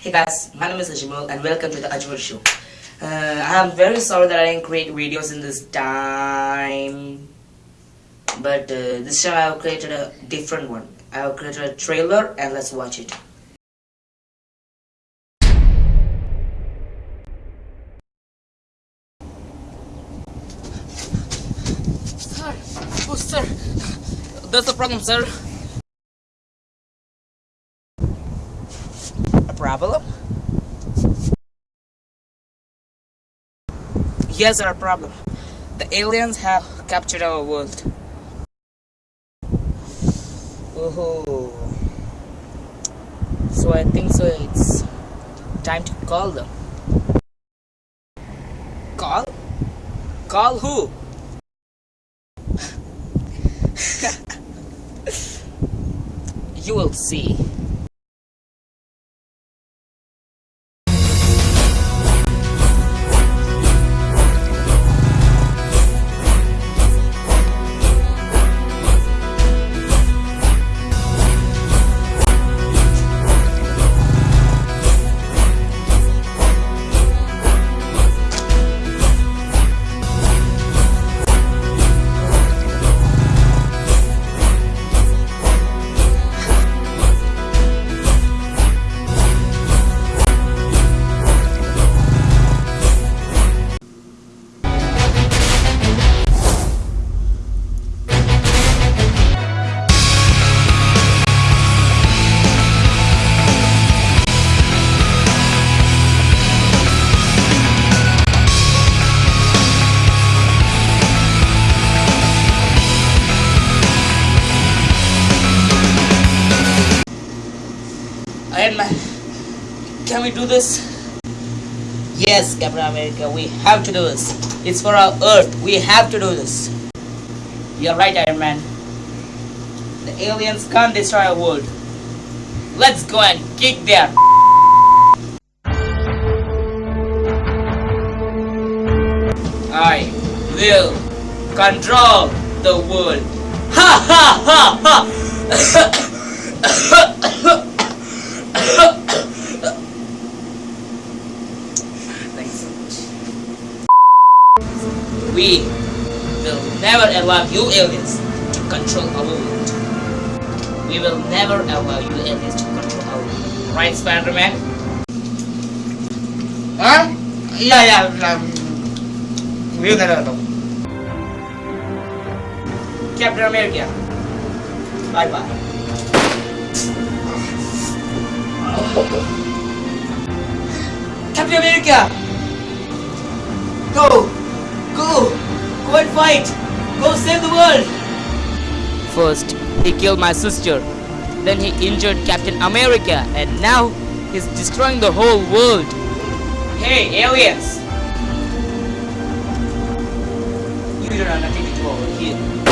Hey guys, my name is Ajmal and welcome to the Ajmal Show. Uh, I'm very sorry that I didn't create videos in this time, but uh, this time I have created a different one. I have created a trailer and let's watch it. Sir, oh sir, that's the problem, sir. Problem? Yes, our problem. The aliens have captured our world. Oh, so I think so. It's time to call them. Call? Call who? you will see. Man, can we do this? Yes, Captain America, we have to do this. It's for our Earth. We have to do this. You're right, Iron Man. The aliens can't destroy our world. Let's go and kick their. I will control the world. Ha ha ha ha! Thanks so much. We will never allow you aliens to control our world. We will never allow you aliens to control our world. Right, Spider-Man? Huh? Yeah, yeah. Um, we'll never know. Captain America. Bye-bye. Captain America! Go! Go! Go and fight! Go save the world! First, he killed my sister. Then he injured Captain America. And now, he's destroying the whole world. Hey, aliens! You don't have nothing to do over here.